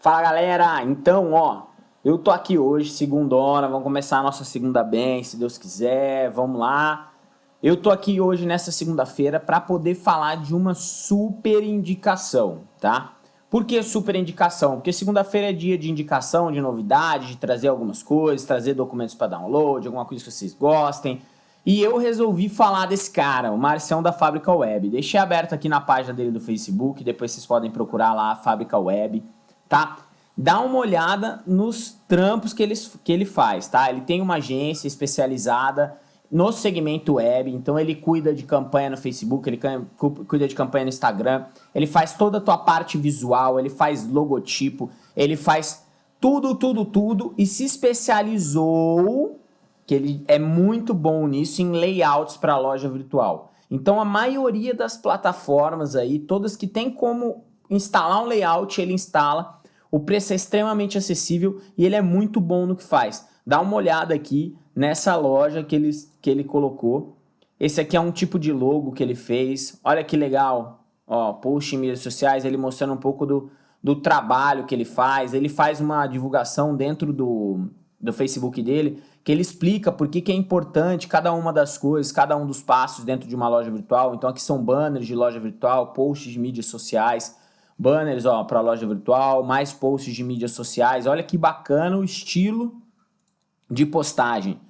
Fala galera, então ó, eu tô aqui hoje, segunda hora, vamos começar a nossa segunda bem, se Deus quiser, vamos lá. Eu tô aqui hoje nessa segunda-feira para poder falar de uma super indicação, tá? Por que super indicação? Porque segunda-feira é dia de indicação, de novidade, de trazer algumas coisas, trazer documentos para download, alguma coisa que vocês gostem. E eu resolvi falar desse cara, o Marcião da Fábrica Web. Deixei aberto aqui na página dele do Facebook, depois vocês podem procurar lá a Fábrica Web tá? Dá uma olhada nos trampos que ele, que ele faz, tá? Ele tem uma agência especializada no segmento web, então ele cuida de campanha no Facebook, ele cuida de campanha no Instagram, ele faz toda a tua parte visual, ele faz logotipo, ele faz tudo, tudo, tudo e se especializou, que ele é muito bom nisso, em layouts para loja virtual. Então a maioria das plataformas aí, todas que tem como instalar um layout, ele instala, o preço é extremamente acessível e ele é muito bom no que faz. Dá uma olhada aqui nessa loja que ele, que ele colocou. Esse aqui é um tipo de logo que ele fez. Olha que legal. Ó, post em mídias sociais, ele mostrando um pouco do, do trabalho que ele faz. Ele faz uma divulgação dentro do, do Facebook dele, que ele explica por que, que é importante cada uma das coisas, cada um dos passos dentro de uma loja virtual. Então aqui são banners de loja virtual, posts de mídias sociais, banners para a loja virtual, mais posts de mídias sociais. Olha que bacana o estilo de postagem.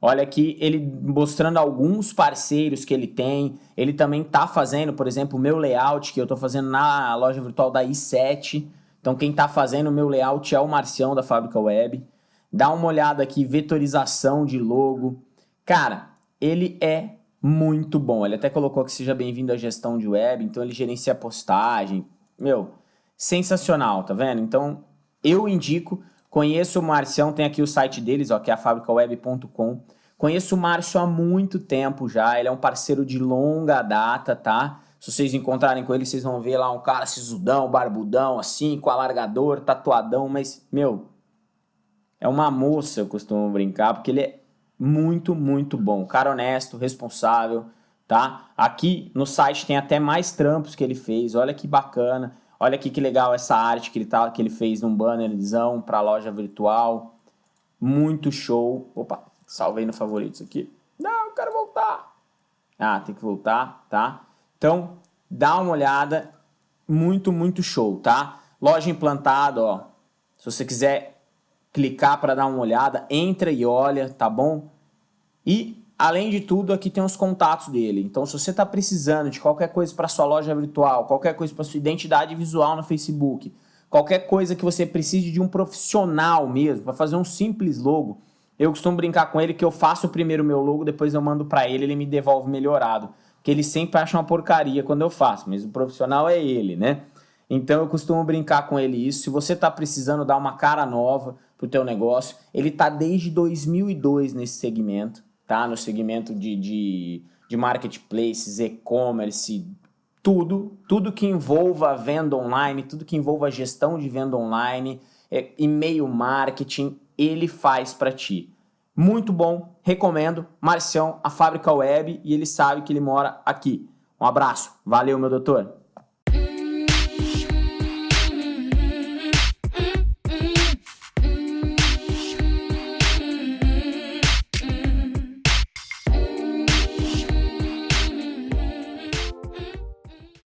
Olha aqui ele mostrando alguns parceiros que ele tem. Ele também está fazendo, por exemplo, o meu layout que eu estou fazendo na loja virtual da i7. Então quem está fazendo o meu layout é o Marcião da Fábrica Web. Dá uma olhada aqui, vetorização de logo. Cara, ele é muito bom. Ele até colocou que seja bem-vindo à gestão de web, então ele gerencia postagem, meu, sensacional, tá vendo? Então, eu indico, conheço o Marcião, tem aqui o site deles, ó, que é a fabricaweb.com. Conheço o Márcio há muito tempo já, ele é um parceiro de longa data, tá? Se vocês encontrarem com ele, vocês vão ver lá um cara sisudão, barbudão, assim, com alargador, tatuadão, mas, meu, é uma moça, eu costumo brincar, porque ele é muito, muito bom. Cara honesto, responsável, tá? Aqui no site tem até mais trampos que ele fez, olha que bacana. Olha aqui que legal essa arte que ele, tá, que ele fez num bannerzão para loja virtual. Muito show. Opa, salvei no favoritos aqui. Não, eu quero voltar. Ah, tem que voltar, tá? Então, dá uma olhada. Muito, muito show, tá? Loja implantada, ó. Se você quiser clicar para dar uma olhada, entra e olha, tá bom? E Além de tudo, aqui tem os contatos dele. Então, se você está precisando de qualquer coisa para sua loja virtual, qualquer coisa para sua identidade visual no Facebook, qualquer coisa que você precise de um profissional mesmo, para fazer um simples logo, eu costumo brincar com ele que eu faço primeiro o meu logo, depois eu mando para ele, ele me devolve melhorado. Que ele sempre acha uma porcaria quando eu faço, mas o profissional é ele, né? Então eu costumo brincar com ele isso. Se você está precisando dar uma cara nova para o teu negócio, ele está desde 2002 nesse segmento tá? No segmento de, de, de marketplaces, e-commerce, tudo, tudo que envolva venda online, tudo que envolva gestão de venda online, é, e-mail marketing, ele faz para ti. Muito bom, recomendo. Marcião, a Fábrica Web, e ele sabe que ele mora aqui. Um abraço, valeu meu doutor.